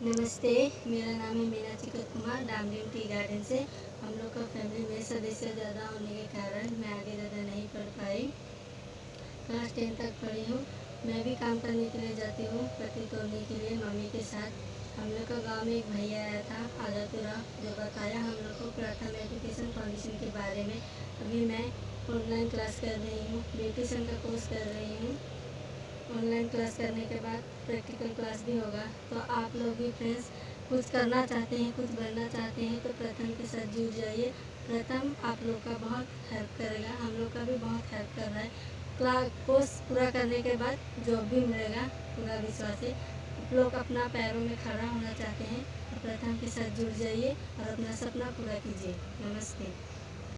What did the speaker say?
नमस्ते, मेरा नाम है मीना चिकत कुमार डामडीम टी गार्डन से। हम लोग का फैमिली में सदस्य ज़्यादा होने के कारण मैं आगे ज़्यादा नहीं पढ़ पाई। क्लास टेन तक पढ़ी हूँ। मैं भी काम करने के लिए जाती हूँ, पति तोड़ने के लिए, मम्मी के साथ। हम लोग का गाँव में एक भैया आया था आजापुरा जो बताया हम लोग को प्रथम एजुकेशन फाउंडेशन के बारे में। अभी मैं ऑनलाइन क्लास कर रही हूँ ब्यूटिशन का कोर्स कर रही हूँ। ऑनलाइन क्लास करने के बाद प्रैक्टिकल क्लास भी होगा। तो आप लोग भी फ्रेंड्स कुछ करना चाहते हैं, कुछ बनना चाहते हैं तो प्रथम के साथ जुड़ जाइए। प्रथम आप लोग का बहुत हेल्प करेगा। हम लोग का भी बहुत हेल्प कर रहा है। क्लास कोर्स पूरा करने के बाद जॉब भी मिलेगा, पूरा विश्वास है। आप लोग अपना पैरों में खड़ा होना चाहते हैं तो प्रथम के साथ जुड़ जाइए और अपना सपना पूरा कीजिए। नमस्ते।